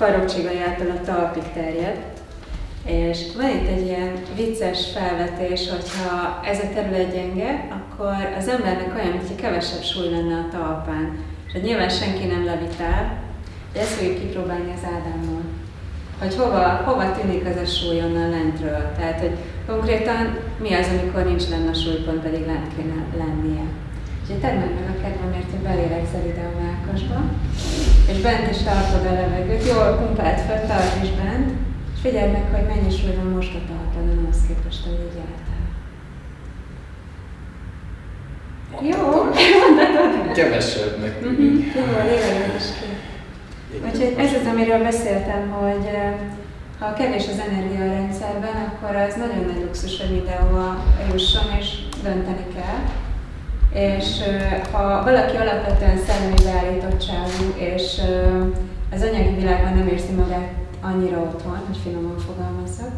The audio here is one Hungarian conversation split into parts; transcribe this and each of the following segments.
által a talpig terjed, és van itt egy ilyen vicces felvetés, hogyha ez a terület gyenge, akkor az embernek olyan, mintha kevesebb súly lenne a talpán. És nyilván senki nem levitál, de ezt fogjuk kipróbálni az Ádámmal. Hogy hova, hova tűnik az a súly onnan lentről. Tehát, hogy konkrétan mi az, amikor nincs lenne a súlypont, pedig lent kéne lennie. Úgyhogy tedd meg meg a kedvemért, hogy belélegzel ide a mákasba, és bent is tartod a levegőt, jól pumpált fel, tart is bent, és figyeld meg, hogy mennyi súly van most a talpon, ahhoz képest, hogy így álltál. Jó, mondhatod? Kevesebbnek Mhm, Jó, lélegezés ki. Úgyhogy ez az, amiről beszéltem, hogy ha kevés az energia a rendszerben, akkor az nagyon nagy luxus, hogy mindenhova jusson, és dönteni kell. És ha valaki alapvetően szellemi beállítottságú, és az anyagi világban nem érzi magát annyira otthon, hogy finoman fogalmazzak,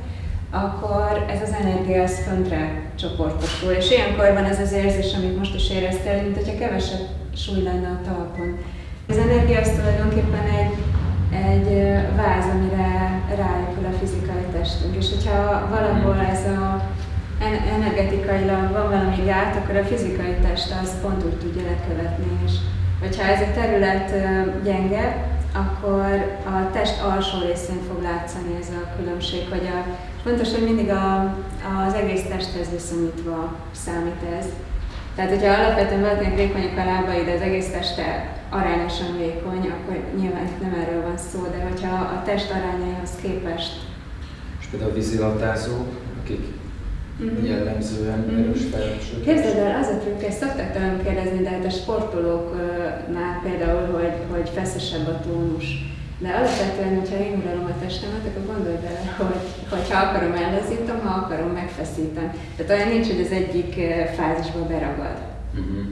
akkor ez az energia az föntre csoportosul. És ilyenkor van ez az érzés, amit most is éreztél, mint hogyha kevesebb súly lenne a talpon. Az energia az tulajdonképpen egy, egy váz, amire ráépül a fizikai testünk. És hogyha valahol ez a energetikailag van valami gát, akkor a fizikai test az pont úgy tudja lekövetni. És hogyha ez a terület gyenge, akkor a test alsó részén fog látszani ez a különbség, hogy a, fontos, hogy mindig a, az egész testhez viszonyítva számít ez. Tehát, hogyha alapvetően valakinek vékonyak a lábai, de az egész teste arányosan vékony, akkor nyilván nem erről van szó, de hogyha a test arányaihoz képest. És például a vízilatázók, akik mm-hmm. jellemzően mm-hmm. erős felesők. Képzeld el, az a trükk, ezt szokták tőlem kérdezni, de hát a sportolóknál például, hogy, hogy feszesebb a tónus. De alapvetően, hogyha én uralom a testemet, akkor gondolj bele, hogy, hogy ha akarom ellazítom, ha akarom megfeszítem. Tehát olyan nincs, hogy az egyik fázisba beragad. Uh-huh.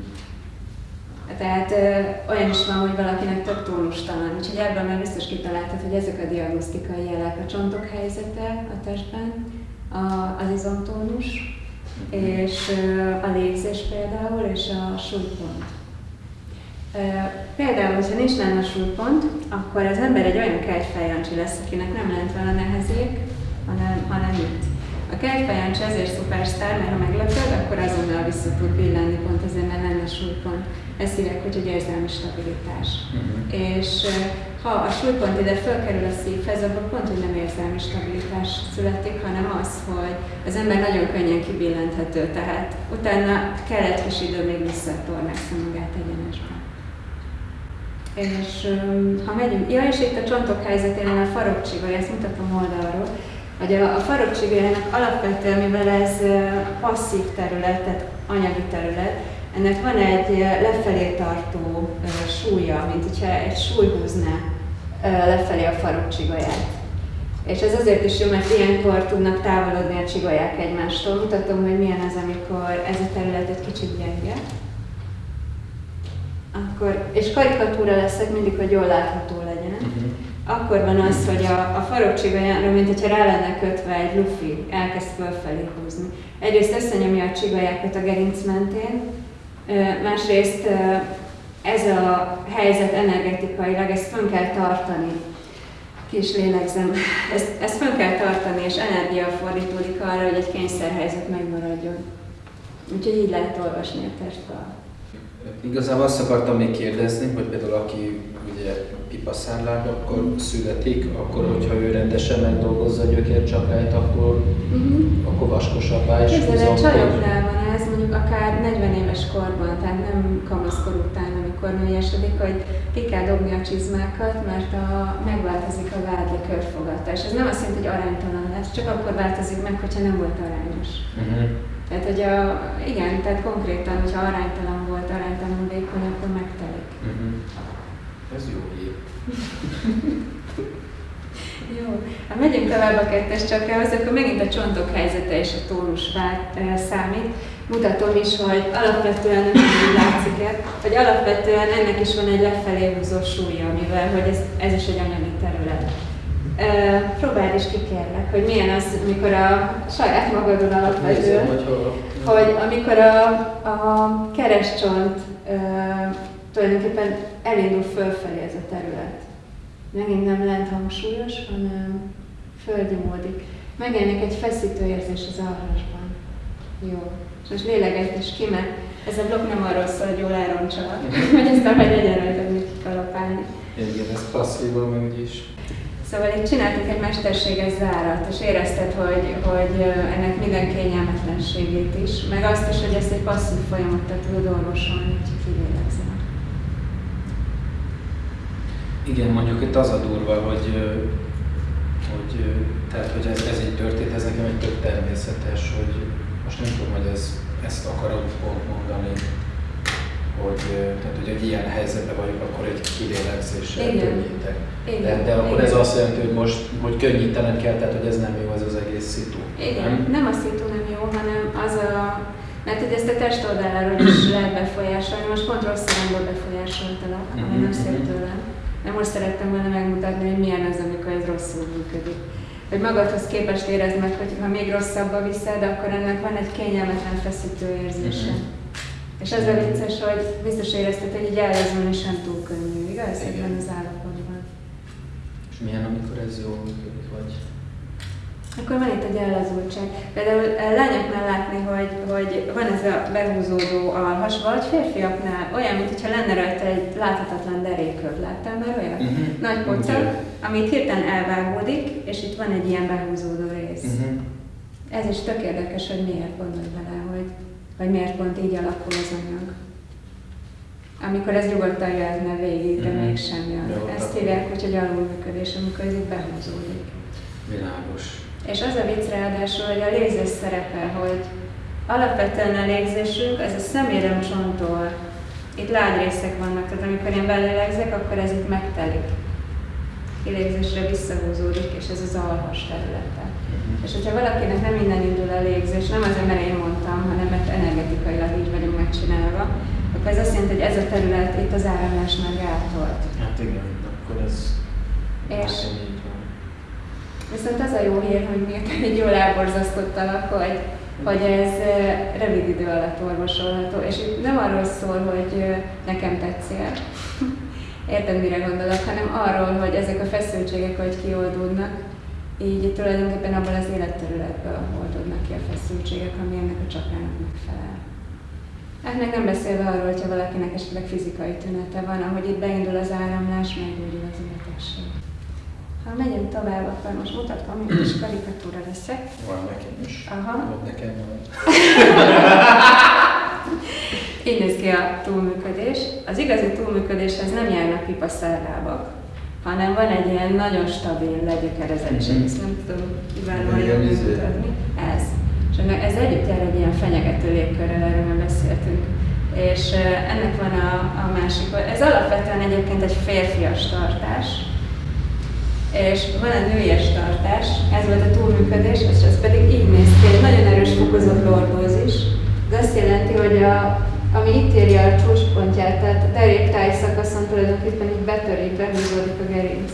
Tehát ö, olyan is van, hogy valakinek több tónustalan. Úgyhogy ebből már biztos kitaláltad, hogy ezek a diagnosztikai jelek, a csontok helyzete a testben, az izomtónus, és a légzés például, és a súlypont. Például, hogyha nincs lenne súlypont, akkor az ember egy olyan kegyfejancsi lesz, akinek nem lent vele nehezék, hanem, hanem itt. A kegyfejancsi ezért szupersztár, mert ha meglepőd, akkor azonnal vissza tud billenni, pont azért, mert lenne súlypont. Ezt hívják, hogy egy érzelmi stabilitás. Uh-huh. És ha a súlypont ide fölkerül a szívhez, akkor pont, hogy nem érzelmi stabilitás születik, hanem az, hogy az ember nagyon könnyen kibillenthető, tehát utána kell egy kis idő, még visszatornásza magát egyenesbe. És ha megyünk, ja és itt a csontok helyzetén a farokcsigoly, ezt mutatom oldalról, hogy a, a alapvetően, mivel ez passzív terület, tehát anyagi terület, ennek van egy lefelé tartó súlya, mint hogyha egy súly húzná lefelé a farokcsigolyát. És ez azért is jó, mert ilyenkor tudnak távolodni a csigolyák egymástól. Mutatom, hogy milyen az, amikor ez a terület egy kicsit gyenge akkor, és karikatúra leszek mindig, hogy jól látható. Akkor van az, hogy a, a farokcsigolyára, mint hogyha rá lenne kötve egy lufi, elkezd fölfelé húzni. Egyrészt összenyomja a csigolyákat a gerinc mentén, másrészt ez a helyzet energetikailag, ezt fönn kell tartani. Kis lélegzem. Ezt, ezt fönn kell tartani, és energia fordítódik arra, hogy egy kényszerhelyzet megmaradjon. Úgyhogy így lehet olvasni a testről. Igazából azt akartam még kérdezni, hogy például aki ugye pipaszárláb, akkor születik, akkor hogyha ő rendesen megdolgozza a gyökércsapályt, akkor, uh-huh. akkor vaskosabbá is Képzeld, a csajoknál van ez, mondjuk akár 40 éves korban, tehát nem kamaszkor után, amikor nőjesedik, hogy ki kell dobni a csizmákat, mert a, megváltozik a vádli körfogata. És ez nem azt jelenti, hogy aránytalan lesz, csak akkor változik meg, hogyha nem volt arányos. Uh-huh. Tehát, hogy a, igen, tehát konkrétan, hogyha aránytalan volt, aránytalan vékony, akkor megtelik. Uh-huh. Ez jó hír. jó. Ha megyünk tovább a kettes csakához, akkor megint a csontok helyzete és a tónus vár, e, számít. Mutatom is, hogy alapvetően nem úgy látszik -e, hogy alapvetően ennek is van egy lefelé húzó súlya, mivel hogy ez, ez is egy anyagi terület. Próbáld is ki kérlek, hogy milyen az, amikor a saját magadon alapvetően, hogy, amikor a, a kerescsont uh, tulajdonképpen elindul fölfelé ez a terület. Megint nem lent hangsúlyos, hanem földi módik. Megjelenik egy feszítő érzés az alhasban. Jó. És most lélegezd és ki, mert ez a blokk nem arról szól, hogy jól elroncsolak, hogy ezt a vagy legyen rajta, hogy kikalapálni. Igen, ez passzívban meg is. Szóval itt csináltunk egy mesterséges zárat, és érezted, hogy, hogy ennek minden kényelmetlenségét is, meg azt is, hogy ezt egy passzív folyamattal tudod orvosolni, hogy kilélegzel. Igen, mondjuk itt az a durva, hogy, hogy, tehát, hogy ez, ez így történt, ez nekem egy tök természetes, hogy most nem tudom, hogy ez, ezt akarom pont mondani, hogy, tehát, hogy egy ilyen helyzetben vagyok, akkor egy kilélegzéssel könnyítek. De, de akkor Igen. ez azt jelenti, hogy most hogy könnyítenem kell, tehát hogy ez nem jó, ez az egész szitu. Igen, nem, nem a szitu nem jó, hanem az a, mert hogy ezt a testoldaláról is lehet befolyásolni, most pont rossz irányból befolyásoltalak, ami mm-hmm. nem szép mhm. tőlem. De most szerettem volna megmutatni, hogy milyen az, amikor ez rosszul működik. Hogy magadhoz képest érezd meg, hogy ha még rosszabbba viszed, akkor ennek van egy kényelmetlen feszítő érzése. Mm-hmm. És az a vicces, hogy biztos érezted, hogy így ellazulni sem túl könnyű, igaz? Ebben az állapotban. És milyen, amikor ez jól működik, vagy? Akkor van itt egy ellazultság. Például eh, lányoknál látni, hogy, hogy van ez a behúzódó alhas, vagy férfiaknál olyan, mintha lenne rajta egy láthatatlan deréköv. Láttál már olyan? Uh-huh. Nagy pocak, okay. amit hirtelen elvágódik, és itt van egy ilyen behúzódó rész. Uh-huh. Ez is tök érdekes, hogy miért gondolj bele, hogy vagy miért pont így alakul az anyag. Amikor ez nyugodtan jöhetne végig, de mm-hmm. mégsem jön. Jó, Ezt hívják úgy, hogy alulműködés, amikor ez így behúzódik. Világos. És az a vicc ráadásul, hogy a légzés szerepe, hogy alapvetően a légzésünk, ez a szemérem csontól, itt lágy részek vannak, tehát amikor én belélegzek, akkor ez itt megtelik. Kilégzésre visszahúzódik, és ez az alhas területe. És hogyha valakinek nem innen indul a légzés, nem azért, mert én mondtam, hanem mert energetikailag így vagyunk megcsinálva, akkor ez azt jelenti, hogy ez a terület itt az áramlás már gátolt. Hát igen, akkor ez és Viszont az a jó hír, hogy miután így jól elborzasztottalak, hogy, hogy ez rövid idő alatt orvosolható. És itt nem arról szól, hogy nekem tetszél, érted mire gondolok, hanem arról, hogy ezek a feszültségek, hogy kioldódnak, így tulajdonképpen abban az életterületből oldódnak ki a feszültségek, ami ennek a csakrának megfelel. Hát meg nem beszélve arról, hogyha valakinek esetleg fizikai tünete van, ahogy itt beindul az áramlás, meggyógyul az életesség. Ha megyünk tovább, akkor most mutatkom, hogy kis karikatúra leszek. Van nekem is. Aha. Van nekem van. Így néz ki a túlműködés. Az igazi túlműködéshez nem járnak pipaszerlábak, hanem van egy ilyen nagyon stabil legyökerezelés, mm-hmm. ezt nem tudom kiválóan jól mutatni. Ez. És ez együtt jár egy ilyen fenyegető légkörrel, erről már beszéltünk. És ennek van a, a másik, ez alapvetően egyébként egy férfias tartás, és van egy nőies tartás, ez volt a túlműködés, és ez pedig így néz ki, egy nagyon erős fokozott lordózis. Ez azt jelenti, hogy a, ami itt érje a csúcspontját, tehát a deréktáj szakaszon tulajdonképpen így betörik, behúzódik a gerinc.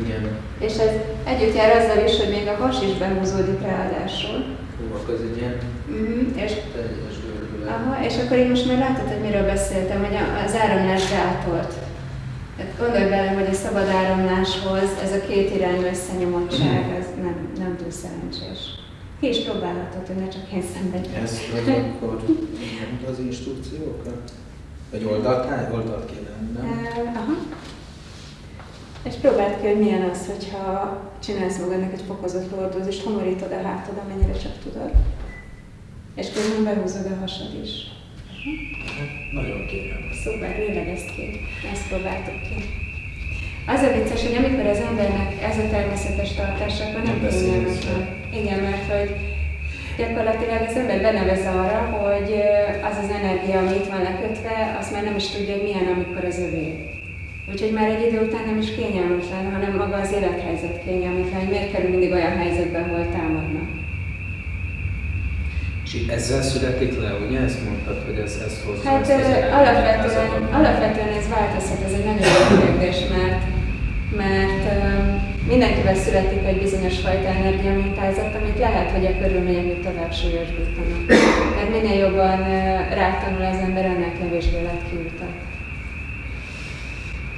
Igen. És ez együtt jár azzal is, hogy még a has is behúzódik ráadásul. Hú, akkor ez egy ilyen uh-huh. és, teljes Aha, és akkor én most már látod, hogy miről beszéltem, hogy az áramlás gátolt. Tehát gondolj bele, hogy a szabad áramláshoz ez a két irányú összenyomottság, ez nem, nem túl szerencsés. Ki is próbálhatod, hogy ne csak én szenvedjek. Vagy akkor az instrukciókat? Vagy oldalt, oldalt kéne, nem? aha. És próbáld ki, hogy milyen az, hogyha csinálsz magadnak egy fokozott lordózist, homorítod a hátad, amennyire csak tudod. És közben behúzod a hasad is. Nagyon kényelmes. Szuper, lélegezd ki. Ezt próbáltuk ki. Az a vicces, hogy amikor az embernek ez a természetes tartása, akkor nem, kényelmetlen. Igen, mert hogy gyakorlatilag az ember benevez arra, hogy az az energia, ami itt van lekötve, azt már nem is tudja, hogy milyen, amikor az övé. Úgyhogy már egy idő után nem is kényelmetlen, hanem maga az élethelyzet kényelmetlen, hogy miért kerül mindig olyan helyzetbe, ahol támadnak. És ezzel születik le, ugye? Ezt mondtad, hogy ez, ez hozza Hát ezt alapvetően, alapvetően ez változhat, ez egy nagyon jó kérdés, mert, mert mindenkivel születik egy bizonyos fajta energiamintázat, amit lehet, hogy a körülmények még tovább súlyosbítanak. Mert minél jobban rátanul az ember, ennek kevésbé lehet kiutat.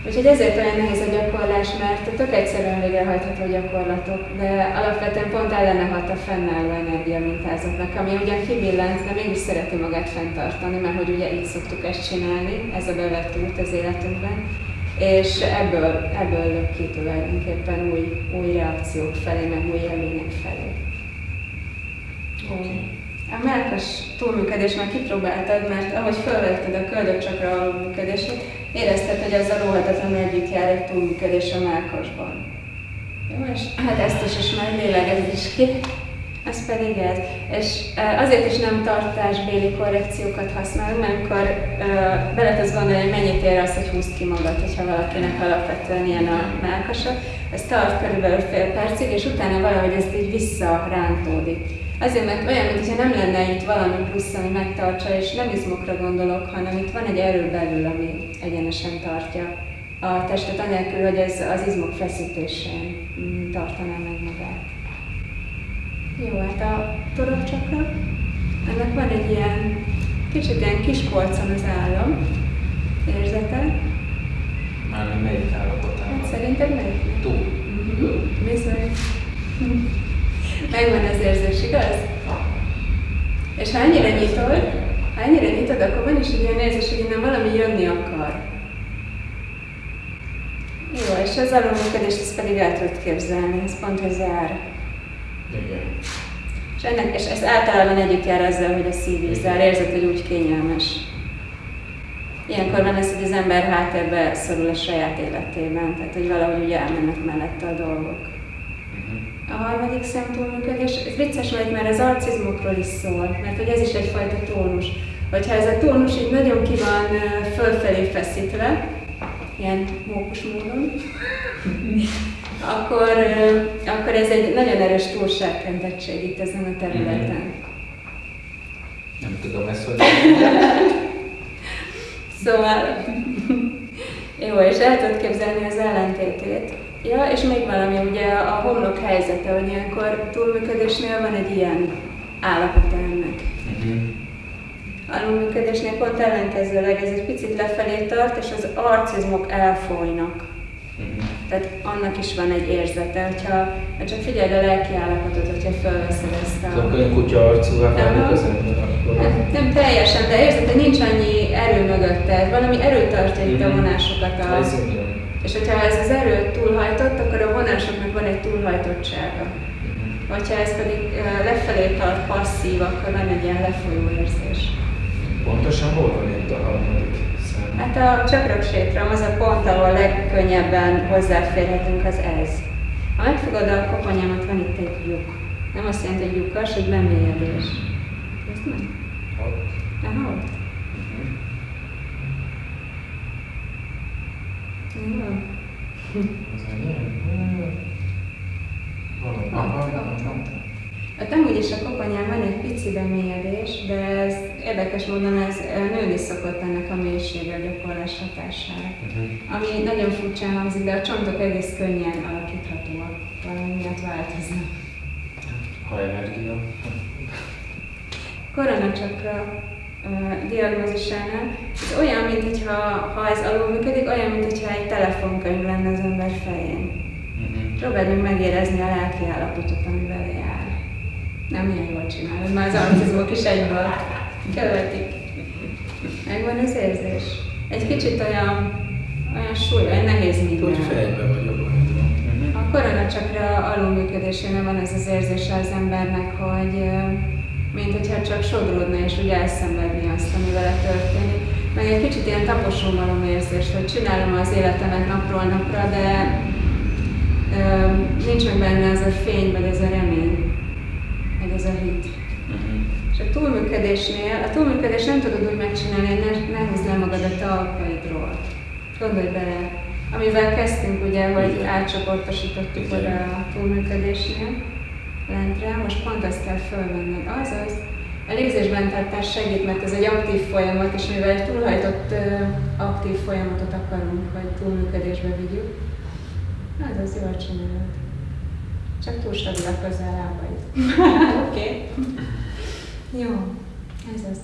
Úgyhogy ezért olyan nehéz a gyakorlás, mert tök egyszerűen végrehajtható gyakorlatok, de alapvetően pont ellene hat a fennálló energiamintázatnak, ami ugyan kibillent, de mégis szereti magát fenntartani, mert hogy ugye így szoktuk ezt csinálni, ez a bevett út az életünkben. És ebből, ebből lök ki tulajdonképpen új, új reakciók felé, meg új élmények felé. Okay. A melkas túlműködés már kipróbáltad, mert ahogy felvetted a köldökcsakra alulműködését, érezted, hogy ezzel óhatatlanul együtt jár egy túlműködés a melkasban. Jó, és hát ezt is ismer, lélegez is ki. Ez pedig ez. És azért is nem tartásbéli korrekciókat használunk, mert amikor bele tudsz gondolni, hogy mennyit ér az, hogy húzd ki magad, hogyha valakinek alapvetően ilyen a melkasa. Ez tart körülbelül fél percig, és utána valahogy ez így visszarántódik. Azért, mert olyan, mintha nem lenne itt valami plusz, ami megtartsa, és nem izmokra gondolok, hanem itt van egy erő belül, ami egyenesen tartja a testet, anélkül, hogy ez az izmok feszítésén mm, tartaná meg magát. Jó, hát a torokcsakra, ennek van egy ilyen, kicsit ilyen kis polcon az állam, érzete. Már nem melyik állapotában? Hát szerinted melyik? Túl. Mm-hmm. Bizony. Megvan az érzés, igaz? És ha ennyire nyitod, ha ennyire nyitod, akkor van is egy olyan érzés, hogy innen valami jönni akar. Jó, és az alulműködést ezt pedig el tudod képzelni, ez pont, hogy zár. Igen. És, ennek, és ez általában együtt jár ezzel, hogy a szív is zár, érzed, hogy úgy kényelmes. Ilyenkor van ez, hogy az ember háttérbe szorul a saját életében, tehát hogy valahogy úgy elmennek mellette a dolgok. A harmadik szemtúlműködés, ez vicces vagy, mert az arcizmokról is szól, mert hogy ez is egyfajta tónus. Hogyha ez a tónus így nagyon ki van fölfelé feszítve, ilyen mókus módon, akkor, akkor ez egy nagyon erős túlságkentettség itt ezen a területen. Mhm. Nem tudom ezt, hogy... szóval, jó, és el tudod képzelni az ellentétét. Ja, és még valami, ugye a homlok helyzete, hogy ilyenkor túlműködésnél van egy ilyen állapot ennek. Uh-huh. Alulműködésnél pont ellenkezőleg ez egy picit lefelé tart, és az arcizmok elfolynak. Tehát annak is van egy érzete, hogyha hát csak figyeld a lelki állapotot, hogyha felveszed ezt a... Szóval olyan kutya arcúvá válik az ember akkor... Nem, nem teljesen, de érzed, hogy nincs annyi erő mögötted, valami erő tartja itt a mhm. vonásokat a... Ez és hogyha ez az erő túlhajtott, akkor a vonásoknak van egy túlhajtottsága. Hogyha ez pedig lefelé tart passzív, akkor van egy ilyen lefolyó érzés. Pontosan hol van itt a harmadik? Hát a csakroksétram az a pont, ahol legkönnyebben hozzáférhetünk, az ez. Ha megfogod a koponyámat, van itt egy lyuk. Nem azt jelenti, hogy lyukas, hogy bemélyedés. Nem? Ott. Aha, ott. Hát amúgy is a koponyán van egy pici bemélyedés, de ez érdekes módon ez nőni szokott ennek a mélysége a gyakorlás hatására. Uh-huh. Ami nagyon furcsán hangzik, de a csontok egész könnyen alakíthatóak, valami miatt változnak. Ha energia. Koronacsakra diagnózisánál, ez olyan, mintha ha ez alul működik, olyan, mintha egy telefonkönyv lenne az ember fején. Uh-huh. Próbáld meg megérezni a lelki állapotot, amivel jár. Nem ilyen jól csinálod, már az autizmok is egyből követik. Megvan az érzés. Egy kicsit olyan, olyan súly, olyan nehéz minden. Hogy fejbe vagyok. A koronacsakra alulműködésénél van ez az érzése az embernek, hogy mint hogyha csak sodródna és úgy elszenvedni azt, ami vele történik. Meg egy kicsit ilyen taposómalom érzés, hogy csinálom az életemet napról napra, de ö, nincs meg benne ez a fény, vagy ez a remény, a hit. Uh-huh. És a túlműködésnél, a túlműködés nem tudod úgy megcsinálni, hogy ne, ne húzd le magad a talpaidról. Gondolj bele, amivel kezdtünk ugye, hogy átcsoportosítottuk oda a túlműködésnél lentre, most pont ezt kell fölvenned. Azaz, a légzésben tartás segít, mert ez egy aktív folyamat, és mivel egy túlhajtott aktív folyamatot akarunk, hogy túlműködésbe vigyük, az az jól csinálod. Csak túl stabil a közel lábaid. Oké. Jó, ez az.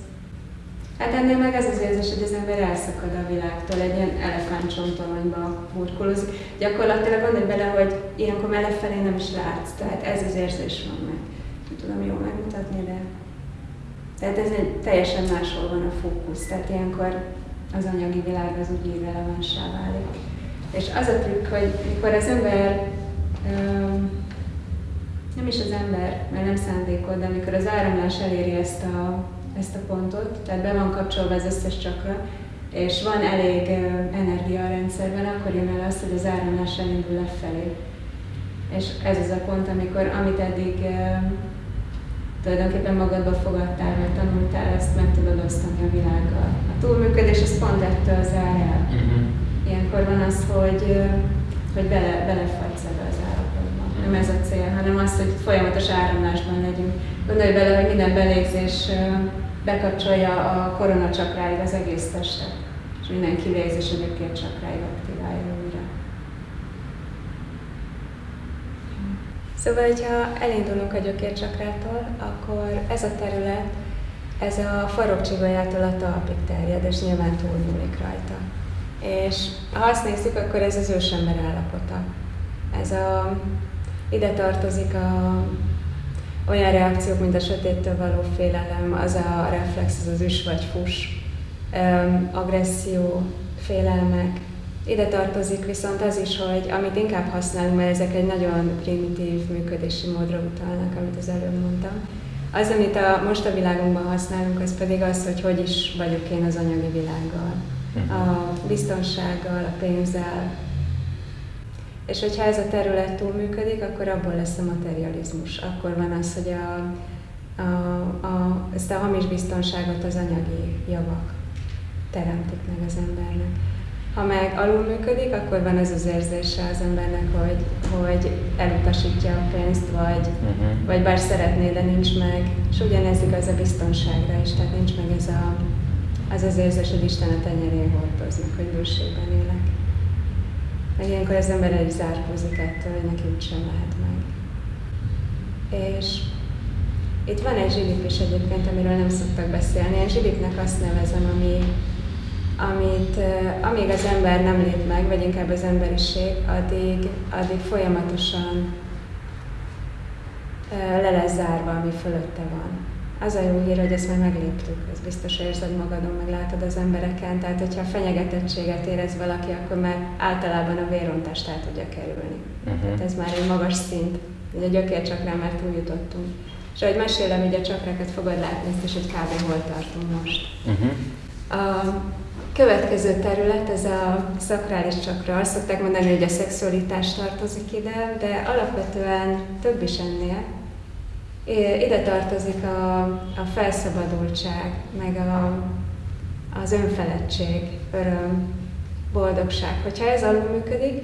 Hát ennél meg ez az érzés, hogy az ember elszakad a világtól, egy ilyen elefántcsontoronyba burkolózik. Gyakorlatilag gondolj bele, hogy ilyenkor mellett nem is látsz, tehát ez az érzés van meg. Nem tudom jól megmutatni, de... Tehát ez egy teljesen máshol van a fókusz, tehát ilyenkor az anyagi világ az úgy irrelevanssá válik. És az a trükk, hogy mikor az ember, nem is az ember, mert nem szándékod, de amikor az áramlás eléri ezt a ezt a pontot, tehát be van kapcsolva az összes csakra, és van elég energia a rendszerben, akkor jön el az, hogy az áramlás elindul lefelé. És ez az a pont, amikor amit eddig tulajdonképpen magadba fogadtál, vagy tanultál, ezt meg tudod osztani a világgal. A túlműködés az pont ettől zár el. Uh-huh. Ilyenkor van az, hogy, hogy bele, belefagysz ebbe az állapotba. Uh-huh. Nem ez a cél, hanem az, hogy folyamatos áramlásban legyünk. Gondolj bele, hogy minden belégzés bekapcsolja a koronacsakráig az egész testet, és minden kivégzés gyökér csakráig aktiválja újra. Szóval, hogyha elindulunk a gyökércsakrától, akkor ez a terület, ez a farokcsigolyától a talpig terjed, és nyilván túlnyúlik rajta. És ha azt nézzük, akkor ez az ősember állapota. Ez a, ide tartozik a olyan reakciók, mint a sötéttől való félelem, az a reflex, az az üs vagy fus, agresszió, félelmek. Ide tartozik viszont az is, hogy amit inkább használunk, mert ezek egy nagyon primitív működési módra utalnak, amit az előbb mondtam. Az, amit a, most a világunkban használunk, az pedig az, hogy hogy is vagyok én az anyagi világgal. Mhm. A biztonsággal, a pénzzel, és hogyha ez a terület túl működik, akkor abból lesz a materializmus. Akkor van az, hogy a, a, a, ezt a hamis biztonságot az anyagi javak teremtik meg az embernek. Ha meg alul működik, akkor van ez az érzése az embernek, hogy, hogy elutasítja a pénzt, vagy, uh-huh. vagy bár szeretné, de nincs meg. És ugyanez igaz a biztonságra is, tehát nincs meg ez a, az az érzés, hogy Isten a tenyerén hordoznak, hogy bőségben élek. Meg ilyenkor az ember egy zárkózik ettől, hogy neki úgysem lehet meg. És itt van egy zsilip is egyébként, amiről nem szoktak beszélni. Én zsilipnek azt nevezem, ami, amit amíg az ember nem lép meg, vagy inkább az emberiség, addig, addig folyamatosan le lesz zárva, ami fölötte van az a jó hír, hogy ezt már megléptük, ez biztos érzed magadon, meg látod az embereken, tehát hogyha fenyegetettséget érez valaki, akkor már általában a vérontást el tudja kerülni. Uh-huh. Tehát ez már egy magas szint, ugye a gyökércsakrán már túljutottunk. És ahogy mesélem, így a csakrákat fogod látni, ezt is, hogy kb. hol tartunk most. Uh-huh. A következő terület, ez a szakrális csakra. Azt szokták mondani, hogy a szexualitás tartozik ide, de alapvetően több is ennél ide tartozik a, a felszabadultság, meg a, az önfeledtség, öröm, boldogság. Hogyha ez alul működik,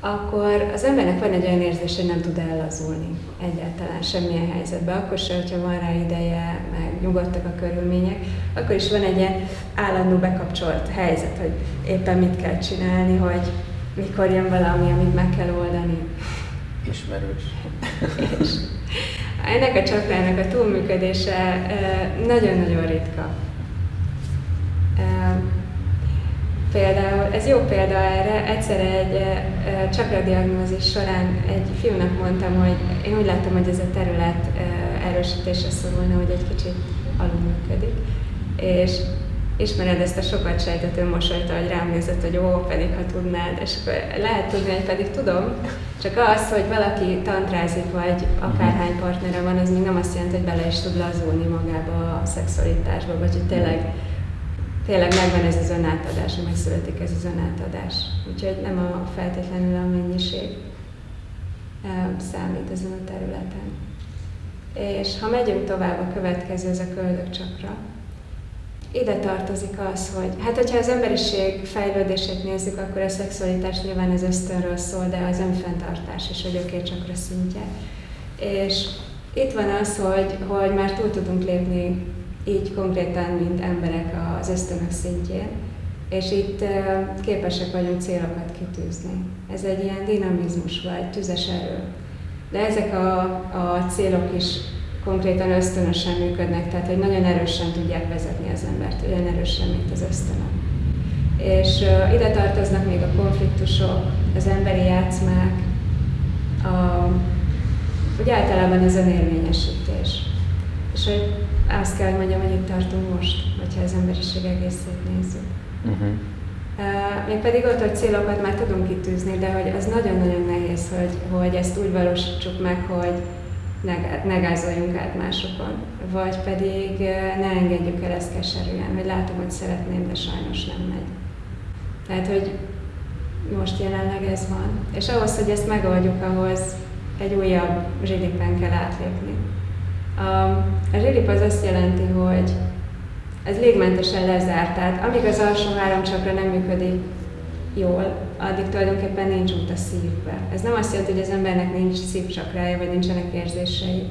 akkor az embernek van egy olyan érzés, hogy nem tud ellazulni egyáltalán semmilyen helyzetben. Akkor se, hogyha van rá ideje, meg nyugodtak a körülmények, akkor is van egy ilyen állandó bekapcsolt helyzet, hogy éppen mit kell csinálni, hogy mikor jön valami, amit meg kell oldani. Ismerős. És ennek a csakrának a túlműködése nagyon-nagyon ritka. Például, ez jó példa erre, egyszer egy csakradiagnózis során egy fiúnak mondtam, hogy én úgy láttam, hogy ez a terület erősítésre szorulna, hogy egy kicsit alulműködik. És ismered ezt a sokat sejtető mosolyt, hogy rám nézett, hogy ó, pedig ha tudnád, és lehet tudni, hogy pedig tudom, csak az, hogy valaki tantrázik, vagy akárhány partnere van, az még nem azt jelenti, hogy bele is tud lazulni magába a szexualitásba, vagy hogy tényleg, tényleg megvan ez az önátadás, hogy megszületik ez az önátadás. Úgyhogy nem a feltétlenül a mennyiség számít ezen a területen. És ha megyünk tovább, a következő, ez a köldök csakra ide tartozik az, hogy hát hogyha az emberiség fejlődését nézzük, akkor a szexualitás nyilván az ösztönről szól, de az önfenntartás is a gyökércsakra szintje. És itt van az, hogy, hogy már túl tudunk lépni így konkrétan, mint emberek az ösztönök szintjén, és itt képesek vagyunk célokat kitűzni. Ez egy ilyen dinamizmus vagy tüzes erő. De ezek a, a célok is konkrétan ösztönösen működnek, tehát hogy nagyon erősen tudják vezetni az embert, olyan erősen, mint az ösztönök. És uh, ide tartoznak még a konfliktusok, az emberi játszmák, a, úgy általában az önérvényesítés. És hogy azt kell, hogy mondjam, hogy itt tartunk most, hogyha az emberiség egészét nézzük. Uh-huh. Uh, még pedig ott, hogy célokat már tudunk kitűzni, de hogy az nagyon-nagyon nehéz, hogy, hogy ezt úgy valósítsuk meg, hogy ne, ne gázoljunk át másokon, vagy pedig ne engedjük el ezt keserűen, hogy látom, hogy szeretném, de sajnos nem megy. Tehát, hogy most jelenleg ez van. És ahhoz, hogy ezt megoldjuk, ahhoz egy újabb zsilipen kell átlépni. A, a zsilip az azt jelenti, hogy ez légmentesen lezárt, tehát amíg az alsó három csakra nem működik jól, addig tulajdonképpen nincs út a szívbe. Ez nem azt jelenti, hogy az embernek nincs szívcsakrája, vagy nincsenek érzései.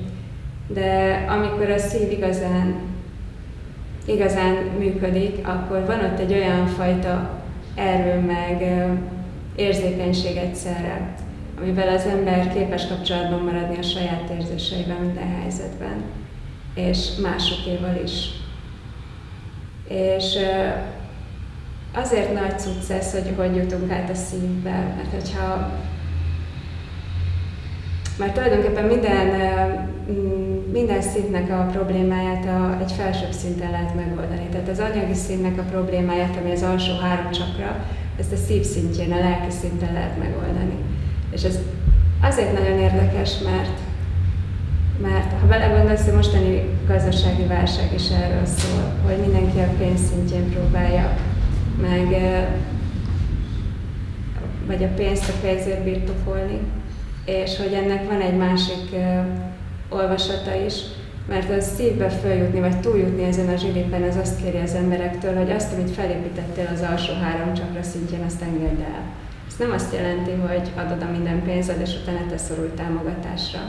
De amikor a szív igazán, igazán működik, akkor van ott egy olyan fajta erő, meg érzékenység egyszerre, amivel az ember képes kapcsolatban maradni a saját érzéseivel minden helyzetben, és másokéval is. És azért nagy cucc ez, hogy hogy jutunk át a szívbe, mert hogyha mert tulajdonképpen minden, minden szintnek a problémáját a, egy felsőbb szinten lehet megoldani. Tehát az anyagi szintnek a problémáját, ami az alsó három csakra, ezt a szív szintjén, a lelki szinten lehet megoldani. És ez azért nagyon érdekes, mert, mert ha belegondolsz, a mostani gazdasági válság is erről szól, hogy mindenki a pénz szintjén próbálja meg vagy a pénzt a pénzért birtokolni, és hogy ennek van egy másik olvasata is, mert az szívbe följutni, vagy túljutni ezen a zsilipen, az azt kéri az emberektől, hogy azt, amit felépítettél az alsó három csakra szintjén, azt engedd el. Ez nem azt jelenti, hogy adod a minden pénzed, és utána te szorul támogatásra,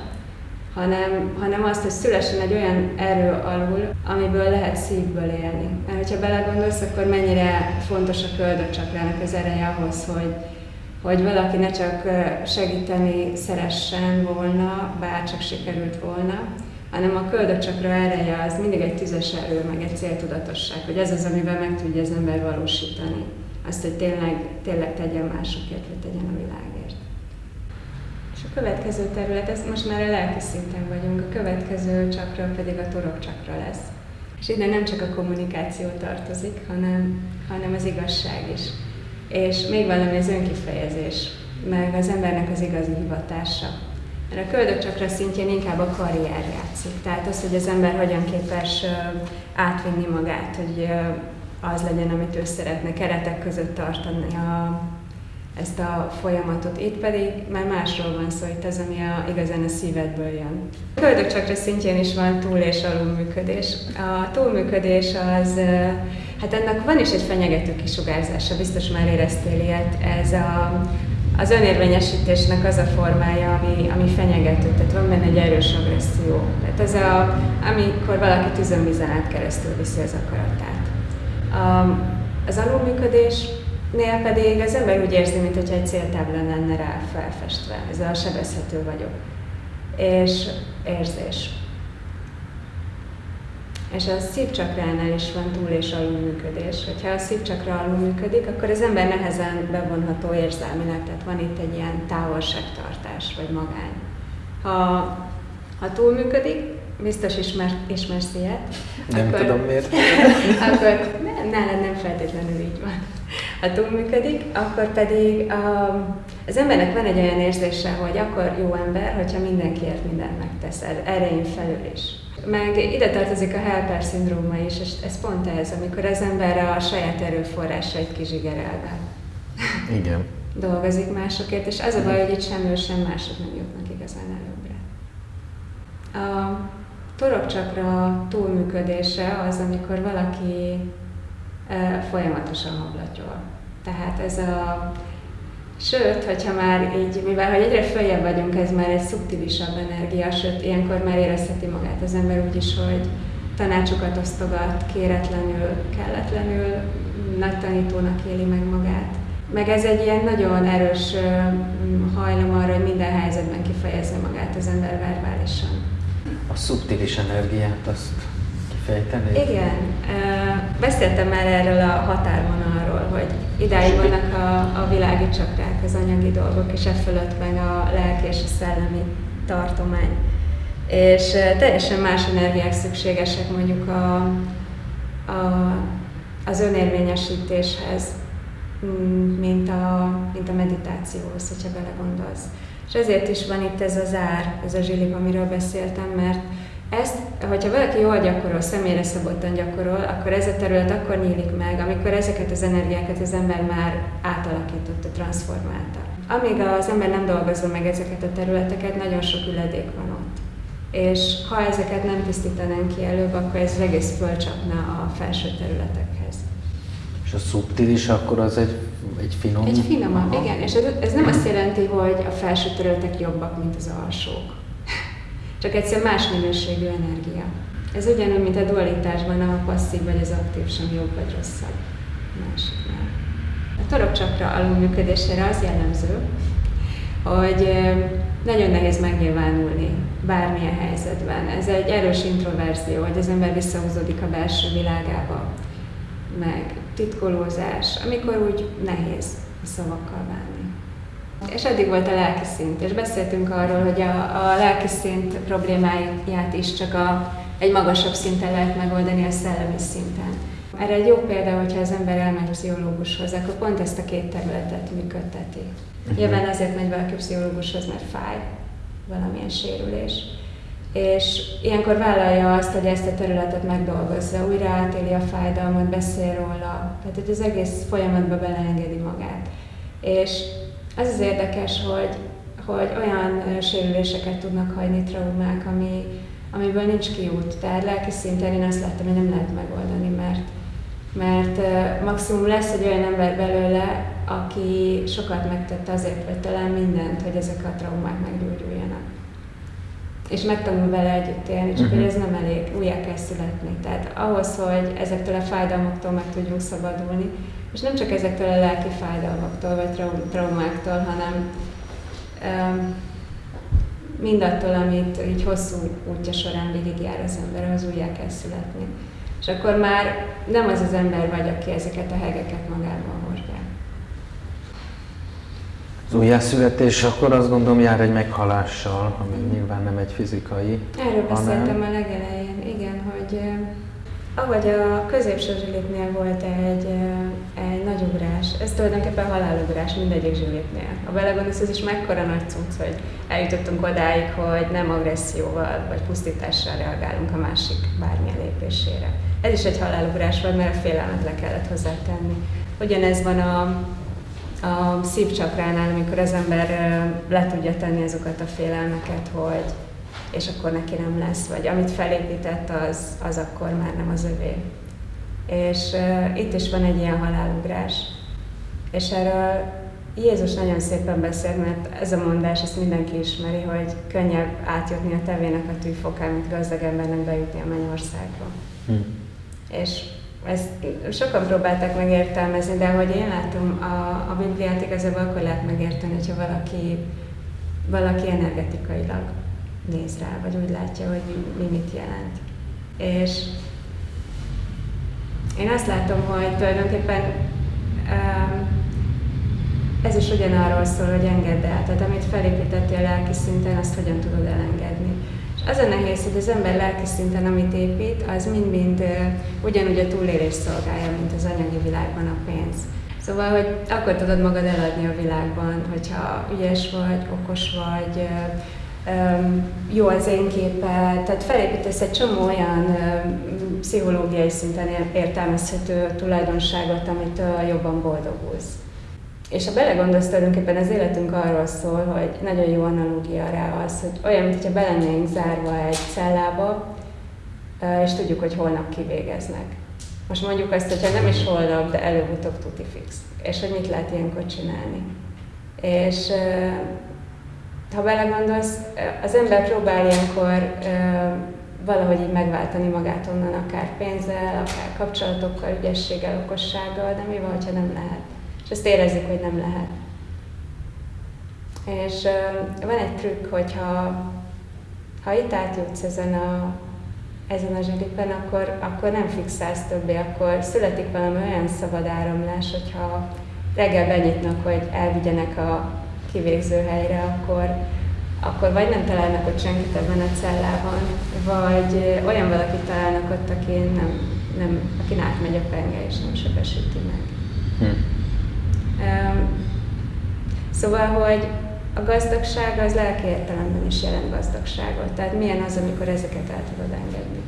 hanem, hanem azt, hogy szülessen egy olyan erő alul, amiből lehet szívből élni. Mert hogyha belegondolsz, akkor mennyire fontos a köldökcsakrának az ereje ahhoz, hogy, hogy valaki ne csak segíteni szeressen volna, bár csak sikerült volna, hanem a köldökcsakra ereje az mindig egy tüzes erő, meg egy céltudatosság, hogy ez az, amivel meg tudja az ember valósítani. Azt, hogy tényleg, tényleg tegyen másokért, vagy tegyen a világért. És a következő terület, ez most már a lelki szinten vagyunk, a következő csakra pedig a torok csakra lesz. És ide nem csak a kommunikáció tartozik, hanem, hanem az igazság is. És még valami az önkifejezés, meg az embernek az igazi hivatása. Mert a köldökcsakra szintjén inkább a karrier játszik. Tehát az, hogy az ember hogyan képes átvinni magát, hogy az legyen, amit ő szeretne, keretek között tartani a, ezt a folyamatot. Itt pedig már másról van szó, itt az, ami a, igazán a szívedből jön. A köldökcsakra szintjén is van túl- és alulműködés. A túlműködés az, hát ennek van is egy fenyegető kisugárzása, biztos már éreztél ilyet, ez a, az önérvényesítésnek az a formája, ami, ami fenyegető, tehát van benne egy erős agresszió. Tehát ez a, amikor valaki tüzönvízen át keresztül viszi az akaratát. A, az alulműködésnél pedig az ember úgy érzi, mintha egy céltábla lenne rá felfestve. Ez a sebezhető vagyok. És érzés. És a szívcsakránál is van túl- és alulműködés. Hogyha a szívcsakra alulműködik, akkor az ember nehezen bevonható érzelmileg, tehát van itt egy ilyen távolságtartás, vagy magány. Ha, ha túlműködik, biztos ismer, ismersz ilyet. Nem akkor, tudom miért. akkor nálad nem feltétlenül így van. Ha túlműködik, akkor pedig a, az embernek van egy olyan érzése, hogy akkor jó ember, hogyha mindenkiért mindent megtesz, erején felül is. Meg ide tartozik a helper szindróma is, és ez pont ez, amikor az ember a saját erőforrásait kizsigerelve. Igen. dolgozik másokért, és az a baj, hogy itt sem ő, sem mások nem jutnak igazán előbbre. A torokcsakra túlműködése az, amikor valaki folyamatosan hablatyol. Tehát ez a Sőt, hogyha már így, mivel hogy egyre följebb vagyunk, ez már egy szubtilisabb energia, sőt, ilyenkor már érezheti magát az ember úgy is, hogy tanácsokat osztogat, kéretlenül, kelletlenül, nagy tanítónak éli meg magát. Meg ez egy ilyen nagyon erős hajlam arra, hogy minden helyzetben kifejezze magát az ember verbálisan. A szubtilis energiát azt kifejtenéd? Igen. Beszéltem már erről a határvonalról, hogy idáig vannak a, a világi csakrák, az anyagi dolgok, és e fölött meg a lelki és a szellemi tartomány. És teljesen más energiák szükségesek mondjuk a, a, az önérvényesítéshez, mint a, mint a meditációhoz, hogyha belegondolsz. És ezért is van itt ez az ár, ez a zsilip, amiről beszéltem, mert ezt, hogyha valaki jól gyakorol, személyre szabottan gyakorol, akkor ez a terület akkor nyílik meg, amikor ezeket az energiákat az ember már átalakította, transformálta. Amíg az ember nem dolgozza meg ezeket a területeket, nagyon sok üledék van ott. És ha ezeket nem tisztítanánk ki előbb, akkor ez az egész fölcsapna a felső területekhez. És a szubtilis akkor az egy, egy finom? Egy finomabb, igen. És ez, ez nem azt jelenti, hogy a felső területek jobbak, mint az alsók csak egyszer más minőségű energia. Ez ugyanúgy, mint a dualitásban a passzív vagy az aktív sem jobb vagy rosszabb másiknál. A torokcsakra alulműködésére az jellemző, hogy nagyon nehéz megnyilvánulni bármilyen helyzetben. Ez egy erős introverzió, hogy az ember visszahúzódik a belső világába, meg titkolózás, amikor úgy nehéz a szavakkal válni. És eddig volt a lelki szint, és beszéltünk arról, hogy a, a lelki szint problémáját is csak a, egy magasabb szinten lehet megoldani a szellemi szinten. Erre egy jó példa, hogyha az ember elmegy pszichológushoz, akkor pont ezt a két területet működteti. Uh-huh. Nyilván azért megy valaki pszichológushoz, mert fáj, valamilyen sérülés. És ilyenkor vállalja azt, hogy ezt a területet megdolgozza, újra átéli a fájdalmat, beszél róla, tehát hogy az egész folyamatba beleengedi magát. És az az érdekes, hogy, hogy olyan sérüléseket tudnak hagyni traumák, ami, amiből nincs kiút. Tehát lelki szinten én azt láttam, hogy nem lehet megoldani, mert, mert maximum lesz egy olyan ember belőle, aki sokat megtette azért, vagy talán mindent, hogy ezek a traumák meggyógyuljanak. És megtanul vele együtt élni, csak uh-huh. hogy ez nem elég, újjá kell születni. Tehát ahhoz, hogy ezektől a fájdalmaktól meg tudjunk szabadulni, és nem csak ezektől a lelki fájdalmaktól vagy trau- traumáktól, hanem um, mindattól, amit így hosszú útja során végigjár az ember, az újjá kell születni. És akkor már nem az az ember vagy, aki ezeket a hegeket magában. Az újjászületés akkor azt gondolom jár egy meghalással, ami nyilván nem egy fizikai. Erről hanem... beszéltem a legelején, igen, hogy ahogy a középső zsilipnél volt egy, egy nagy ugrás, ez tulajdonképpen halálugrás mindegyik zsilipnél. A belegondolsz, ez is mekkora nagy cucc, hogy eljutottunk odáig, hogy nem agresszióval vagy pusztítással reagálunk a másik bármilyen lépésére. Ez is egy halálugrás volt, mert a félelmet le kellett hozzátenni. Ugyanez van a, a szívcsakránál, amikor az ember le tudja tenni azokat a félelmeket, hogy és akkor neki nem lesz, vagy amit felépített, az, az akkor már nem az övé. És uh, itt is van egy ilyen halálugrás. És erről Jézus nagyon szépen beszél, mert ez a mondás, ezt mindenki ismeri, hogy könnyebb átjutni a tevének a tűfokán, mint gazdag embernek bejutni a mennyországba. Hm. És ezt sokan próbálták megértelmezni, de ahogy én látom, a, a Bibliát igazából akkor lehet megérteni, hogyha valaki, valaki energetikailag néz rá, vagy úgy látja, hogy mi, mi mit jelent. És én azt látom, hogy tulajdonképpen um, ez is ugyanarról szól, hogy engedd el. Tehát amit felépítettél lelki szinten, azt hogyan tudod elengedni. Az a nehéz, hogy az ember lelki szinten, amit épít, az mind-mind ugyanúgy a túlélés szolgálja, mint az anyagi világban a pénz. Szóval, hogy akkor tudod magad eladni a világban, hogyha ügyes vagy, okos vagy, jó az én képe, tehát felépítesz egy csomó olyan pszichológiai szinten értelmezhető tulajdonságot, amit jobban boldogulsz. És ha belegondolsz, tulajdonképpen az életünk arról szól, hogy nagyon jó analógia rá az, hogy olyan, mintha belennénk zárva egy cellába, és tudjuk, hogy holnap kivégeznek. Most mondjuk azt, hogyha nem is holnap, de előbb-utóbb tuti fix. És hogy mit lehet ilyenkor csinálni. És ha belegondolsz, az ember próbál ilyenkor valahogy így megváltani magát onnan, akár pénzzel, akár kapcsolatokkal, ügyességgel, okossággal, de mi van, ha nem lehet? Ezt érezzük, hogy nem lehet. És van egy trükk, hogyha Ha itt átjutsz ezen a, ezen a zsilipen, akkor, akkor nem fixálsz többé, akkor születik valami olyan szabad áramlás, hogyha reggel benyitnak, hogy elvigyenek a kivégző helyre, akkor, akkor vagy nem találnak ott senkit ebben a cellában, vagy olyan valakit találnak ott, aki nem, nem, akin átmegy a penge és nem sebesíti meg. Hm. Szóval, hogy a gazdagság az lelki értelemben is jelent gazdagságot. Tehát milyen az, amikor ezeket el tudod engedni.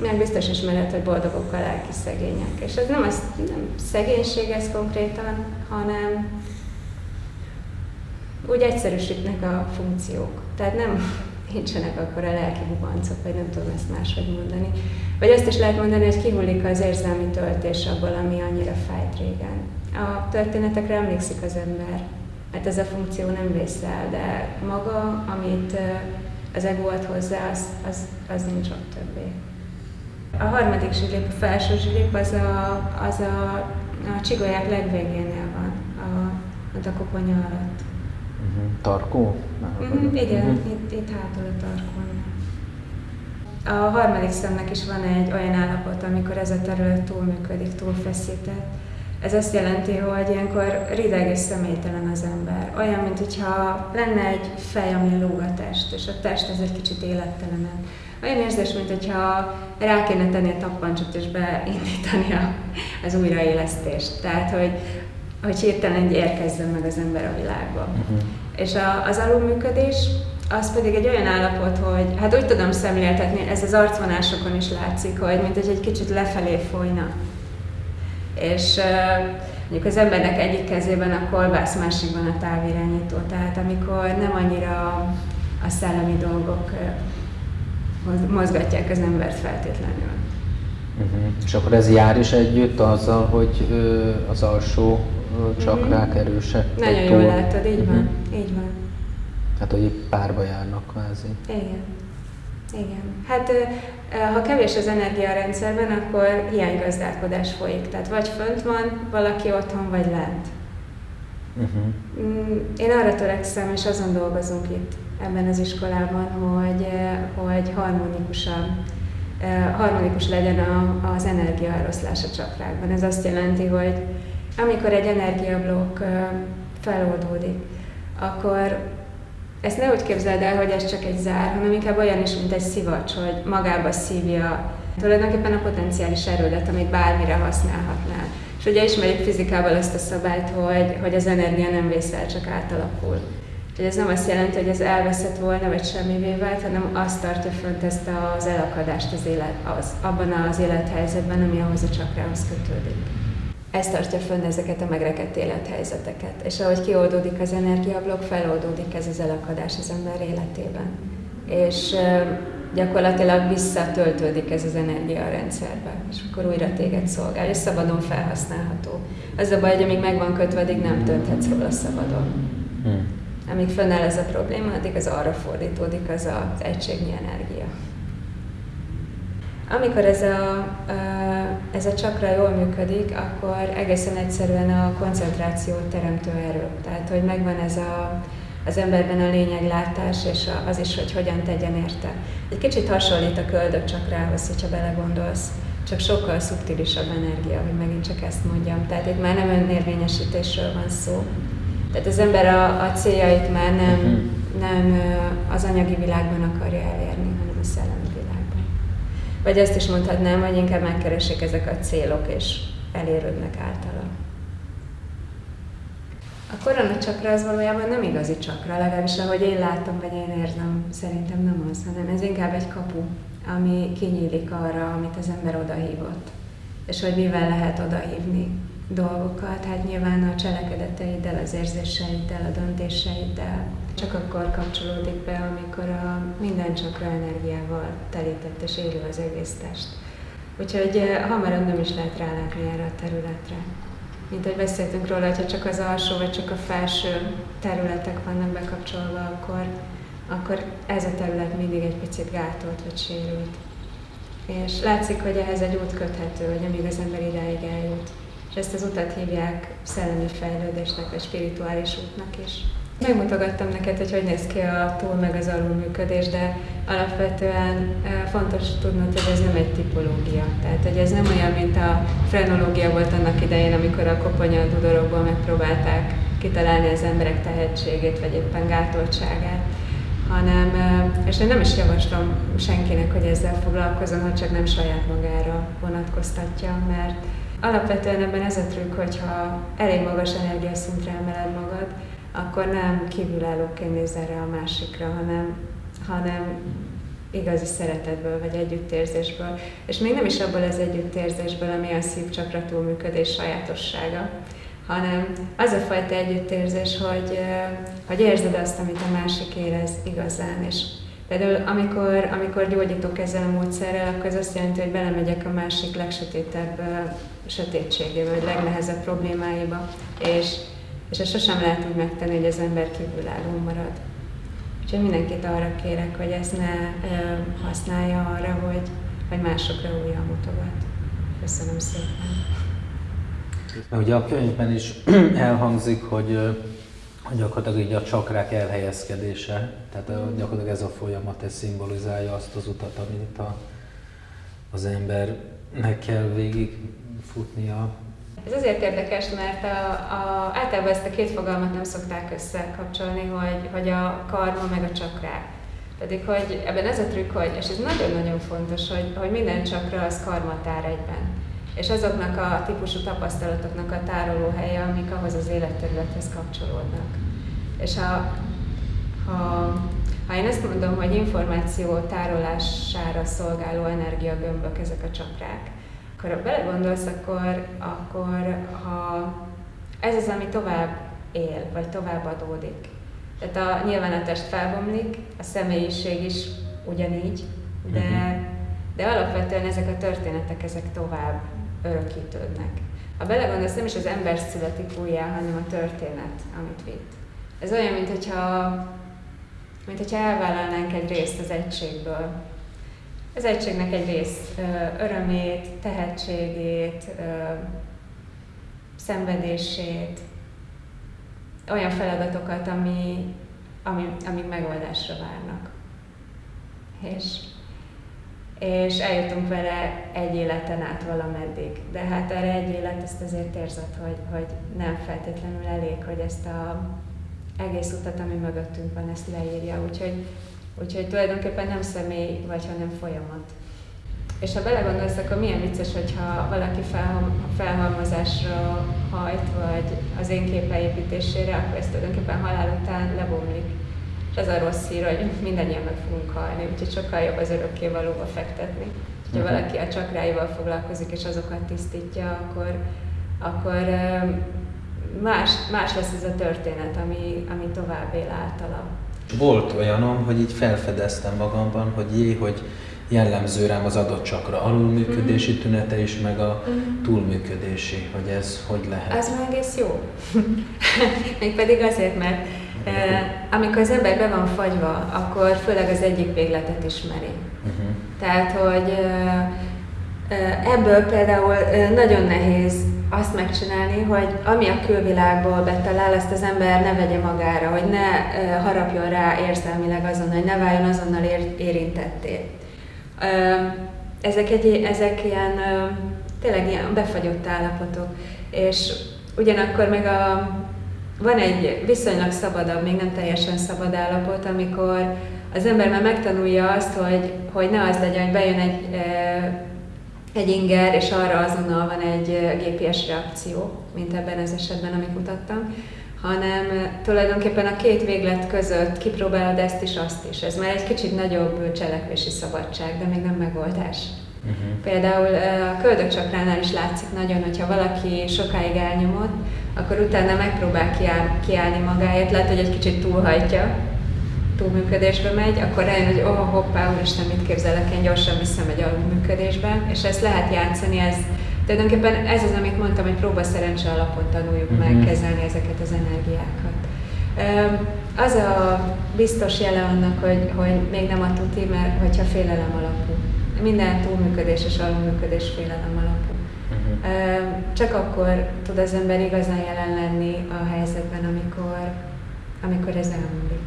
Meg biztos ismered, hogy boldogok a lelki szegények. És ez nem, az, nem szegénység ez konkrétan, hanem úgy egyszerűsítnek a funkciók. Tehát nem nincsenek akkor a lelki bubancok, vagy nem tudom ezt máshogy mondani. Vagy azt is lehet mondani, hogy kihullik az érzelmi töltés abból, ami annyira fájt régen. A történetekre emlékszik az ember, mert ez a funkció nem vész el, de maga, amit az ego ad hozzá, az, az, az nincs ott többé. A harmadik zsilip, a felső zsilip, az a, az a, a csigolyák legvégénél van, a, a koponya alatt. Uh-huh. Tarkó? Uh-huh, igen, uh-huh. itt, itt hátul a tarkón. A harmadik szemnek is van egy olyan állapot, amikor ez a terület túlműködik, túlfeszített. Ez azt jelenti, hogy ilyenkor rideg és személytelen az ember. Olyan, mint hogyha lenne egy fej, ami lóg a test, és a test ez egy kicsit élettelenen. Olyan érzés, mint hogyha rá kéne tenni a tappancsot és beindítani az újraélesztést. Tehát, hogy, hogy hirtelen érkezzen meg az ember a világba. Uh-huh. És a, az alulműködés, az pedig egy olyan állapot, hogy hát úgy tudom szemléltetni, ez az arcvonásokon is látszik, hogy mint hogy egy kicsit lefelé folyna. És mondjuk az embernek egyik kezében a kolbász, másikban a távirányító. Tehát amikor nem annyira a szellemi dolgok mozgatják az embert feltétlenül. Uh-huh. És akkor ez jár is együtt azzal, hogy az alsó csakrák uh-huh. erősek? Nagyon jól látod, így uh-huh. van, így van. Hát, hogy párba járnak kvázi. Igen. Igen. Hát ha kevés az energia a rendszerben, akkor hiánygazdálkodás folyik. Tehát vagy fönt van valaki otthon, vagy lent. Uh-huh. Én arra törekszem, és azon dolgozunk itt ebben az iskolában, hogy, hogy harmonikusan harmonikus legyen a, az energiaeloszlás a csakrákban. Ez azt jelenti, hogy amikor egy energiablokk feloldódik, akkor ezt ne úgy képzeld el, hogy ez csak egy zár, hanem inkább olyan is, mint egy szivacs, hogy magába szívja tulajdonképpen a potenciális erődet, amit bármire használhatnál. És ugye ismerjük fizikával ezt a szabályt, hogy, hogy az energia nem vészel, csak átalakul. Úgyhogy ez nem azt jelenti, hogy ez elveszett volna, vagy semmivé vált, hanem azt tartja fönt ezt az elakadást az élet, az, abban az élethelyzetben, ami ahhoz a csakrához kötődik ez tartja fönn ezeket a megrekedt élethelyzeteket. És ahogy kioldódik az energiablok, feloldódik ez az elakadás az ember életében. És gyakorlatilag visszatöltődik ez az energia a rendszerbe, és akkor újra téged szolgál, és szabadon felhasználható. Az a baj, hogy amíg meg van kötve, addig nem tölthetsz róla szabadon. Hmm. Amíg fönnáll ez a probléma, addig az arra fordítódik az az egységnyi energia. Amikor ez a, ez a csakra jól működik, akkor egészen egyszerűen a koncentráció teremtő erő. Tehát, hogy megvan ez a, az emberben a lényeglátás, és az is, hogy hogyan tegyen érte. Egy kicsit hasonlít a köldök csakrához, hogyha belegondolsz, csak sokkal szubtilisabb energia, hogy megint csak ezt mondjam. Tehát itt már nem önérvényesítésről van szó. Tehát az ember a, a céljait már nem, mhm. nem az anyagi világban akarja elérni, hanem a szellemi vagy azt is mondhatnám, hogy inkább megkeresik ezek a célok, és elérődnek általa. A korona csakra az valójában nem igazi csakra, legalábbis ahogy én látom, vagy én érzem, szerintem nem az, hanem ez inkább egy kapu, ami kinyílik arra, amit az ember odahívott. És hogy mivel lehet odahívni dolgokat, hát nyilván a cselekedeteiddel, az érzéseiddel, a döntéseiddel, csak akkor kapcsolódik be, amikor a minden csakra energiával telített és élő az egész test. Úgyhogy hamarabb nem is lehet rálátni erre a területre. Mint ahogy beszéltünk róla, hogyha csak az alsó vagy csak a felső területek vannak bekapcsolva, akkor, akkor ez a terület mindig egy picit gátolt vagy sérült. És látszik, hogy ehhez egy út köthető, hogy amíg az ember ideig eljut. És ezt az utat hívják szellemi fejlődésnek, vagy spirituális útnak is. Megmutogattam neked, hogy hogy néz ki a túl meg az alul működés, de alapvetően fontos tudnod, hogy ez nem egy tipológia. Tehát, hogy ez nem olyan, mint a frenológia volt annak idején, amikor a koponya dudorokból megpróbálták kitalálni az emberek tehetségét, vagy éppen gátoltságát hanem, és én nem is javaslom senkinek, hogy ezzel foglalkozom, ha csak nem saját magára vonatkoztatja, mert alapvetően ebben ez a trükk, hogyha elég magas energiaszintre emeled magad, akkor nem kívülállóként néz erre a másikra, hanem, hanem igazi szeretetből vagy együttérzésből. És még nem is abból az együttérzésből, ami a szívcsakra túlműködés sajátossága, hanem az a fajta együttérzés, hogy, hogy érzed azt, amit a másik érez igazán, és Például amikor, amikor gyógyítok ezzel a módszerrel, akkor az azt jelenti, hogy belemegyek a másik legsötétebb sötétségébe, vagy legnehezebb problémáiba, és, és ezt sosem lehet úgy megtenni, hogy az ember kívülálló marad. Úgyhogy mindenkit arra kérek, hogy ezt ne ö, használja arra, hogy, hogy másokra újra mutogat. Köszönöm szépen. Ugye a könyvben is elhangzik, hogy, hogy gyakorlatilag így a csakrák elhelyezkedése, tehát gyakorlatilag ez a folyamat, ez szimbolizálja azt az utat, amit a, az embernek kell végig futnia. Ez azért érdekes, mert a, a, általában ezt a két fogalmat nem szokták összekapcsolni, hogy, hogy a karma meg a csakrák. Pedig, hogy ebben ez a trükk, hogy, és ez nagyon-nagyon fontos, hogy, hogy minden csakra az karmatár egyben és azoknak a típusú tapasztalatoknak a tárolóhelye, amik ahhoz az életterülethez kapcsolódnak. És ha, ha, ha én ezt mondom, hogy információ tárolására szolgáló energiagömbök ezek a csakrák, akkor ha belegondolsz, akkor, akkor ha ez az, ami tovább él, vagy tovább adódik. Tehát a, nyilván a test felbomlik, a személyiség is ugyanígy, de, mhm. de alapvetően ezek a történetek, ezek tovább örökítődnek. Ha belegondolsz, nem is az ember születik újjá, hanem a történet, amit vitt. Ez olyan, mint hogyha, mint hogyha elvállalnánk egy részt az egységből. Az egységnek egy rész örömét, tehetségét, szenvedését, olyan feladatokat, ami, ami, amik megoldásra várnak. És és eljutunk vele egy életen át valameddig. De hát erre egy élet ezt azért érzed, hogy, hogy nem feltétlenül elég, hogy ezt a egész utat, ami mögöttünk van, ezt leírja. Úgyhogy, úgyhogy tulajdonképpen nem személy vagy, hanem folyamat. És ha belegondolsz, akkor milyen vicces, hogyha valaki felhalmozásra hajt, vagy az én képeépítésére, akkor ez tulajdonképpen halál után lebomlik és az a rossz hír, hogy mindannyian meg fogunk halni, úgyhogy sokkal jobb az örökké valóba fektetni. Ha uh-huh. valaki a csakráival foglalkozik és azokat tisztítja, akkor, akkor más, más lesz ez a történet, ami, ami tovább él általa. Volt olyanom, hogy így felfedeztem magamban, hogy jé, hogy jellemző rám az adott csakra alulműködési uh-huh. tünete is, meg a uh-huh. túlműködési, hogy ez hogy lehet. Az már egész jó. Mégpedig azért, mert amikor az ember be van fagyva, akkor főleg az egyik végletet ismeri. Uh-huh. Tehát, hogy ebből például nagyon nehéz azt megcsinálni, hogy ami a külvilágból betalál, ezt az ember ne vegye magára, hogy ne harapjon rá érzelmileg azon, hogy ne váljon azonnal érintetté. Ezek, egy, ezek ilyen, tényleg ilyen befagyott állapotok, és ugyanakkor meg a van egy viszonylag szabadabb, még nem teljesen szabad állapot, amikor az ember már megtanulja azt, hogy, hogy ne az legyen, hogy bejön egy, egy inger, és arra azonnal van egy GPS reakció, mint ebben az esetben, amit mutattam, hanem tulajdonképpen a két véglet között kipróbálod ezt is, azt is. Ez már egy kicsit nagyobb cselekvési szabadság, de még nem megoldás. Uh-huh. Például a köldökcsakránál is látszik nagyon, hogyha valaki sokáig elnyomott, akkor utána megpróbál kiáll, kiállni magáért, lehet, hogy egy kicsit túlhajtja, túlműködésbe megy, akkor rájön, hogy oh, hoppá, úristen, mit képzelek, én gyorsan visszamegy alulműködésbe, és ezt lehet játszani, ez tulajdonképpen ez az, amit mondtam, hogy próba szerencse alapon tanuljuk uh-huh. meg mhm. kezelni ezeket az energiákat. Az a biztos jele annak, hogy, hogy még nem a tuti, mert hogyha félelem alapú. Minden túlműködés és alulműködés félelem alapú. Csak akkor tud az ember igazán jelen lenni a helyzetben, amikor, amikor ez elmúlik.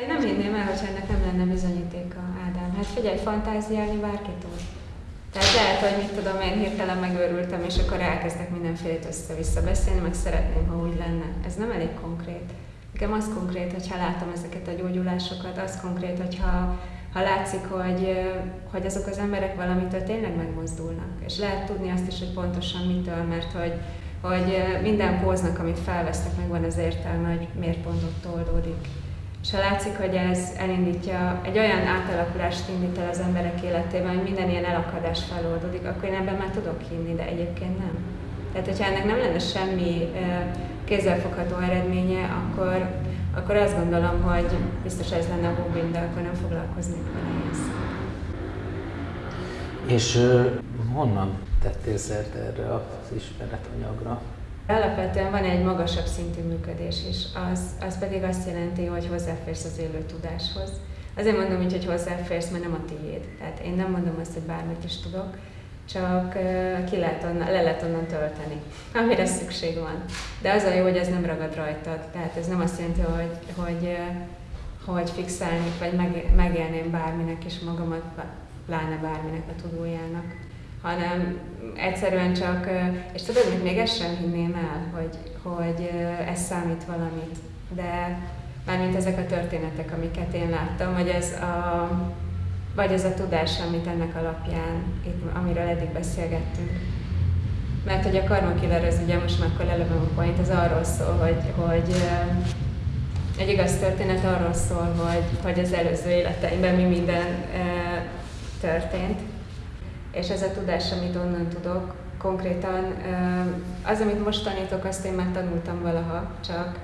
Én nem hinném el, hogy ennek nem lenne bizonyítéka, Ádám. Hát figyelj, fantáziálni bárki tud. Tehát lehet, hogy mit tudom, én hirtelen megőrültem, és akkor elkezdek mindenfélét össze-vissza beszélni, meg szeretném, ha úgy lenne. Ez nem elég konkrét. Nekem az konkrét, hogyha látom ezeket a gyógyulásokat, az konkrét, hogyha ha látszik, hogy, hogy azok az emberek valamitől tényleg megmozdulnak. És lehet tudni azt is, hogy pontosan mitől, mert hogy, hogy minden póznak, amit felvesztek, meg van az értelme, hogy miért pont ott oldódik. És ha látszik, hogy ez elindítja, egy olyan átalakulást indít el az emberek életében, hogy minden ilyen elakadás feloldódik, akkor én ebben már tudok hinni, de egyébként nem. Tehát, hogyha ennek nem lenne semmi kézzelfogható eredménye, akkor, akkor azt gondolom, hogy biztos ez lenne a hobbim, de akkor nem foglalkoznék vele És honnan tettél szert erre az ismeretanyagra? Alapvetően van egy magasabb szintű működés is, az, az pedig azt jelenti, hogy hozzáférsz az élő tudáshoz. Azért mondom így, hogy hozzáférsz, mert nem a tiéd. Tehát én nem mondom azt, hogy bármit is tudok, csak ki lehet onnan, le lehet onnan tölteni, amire szükség van. De az a jó, hogy ez nem ragad rajtad. Tehát ez nem azt jelenti, hogy, hogy, hogy fixálni, vagy meg, megélném bárminek is magamat, pláne bárminek a tudójának hanem egyszerűen csak, és tudod, hogy még ezt sem hinném el, hogy, hogy ez számít valamit, de mármint ezek a történetek, amiket én láttam, vagy ez a, vagy ez a tudás, amit ennek alapján, itt, amiről eddig beszélgettünk. Mert hogy a Karma Killer, az ugye most már akkor a point, az arról szól, hogy, hogy egy igaz történet arról szól, hogy, hogy az előző életeimben mi minden történt, és ez a tudás, amit onnan tudok, konkrétan az, amit most tanítok, azt én már tanultam valaha, csak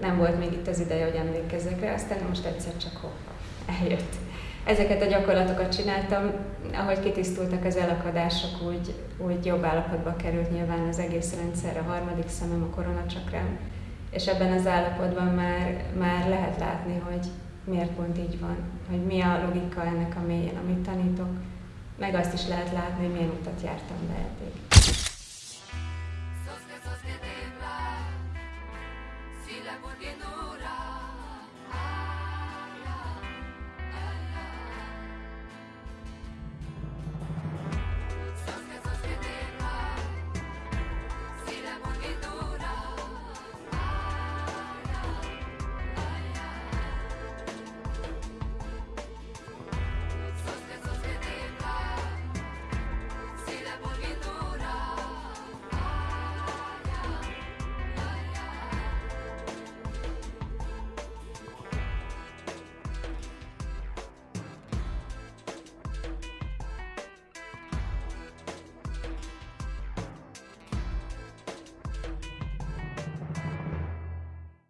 nem volt még itt az ideje, hogy emlékezzek rá, aztán most egyszer csak hoppa, eljött. Ezeket a gyakorlatokat csináltam, ahogy kitisztultak az elakadások, úgy, úgy jobb állapotba került nyilván az egész rendszer, a harmadik szemem, a koronacsakrám, és ebben az állapotban már, már lehet látni, hogy miért pont így van, hogy mi a logika ennek a mélyén, amit tanítok meg azt is lehet látni, hogy milyen utat jártam be eddig.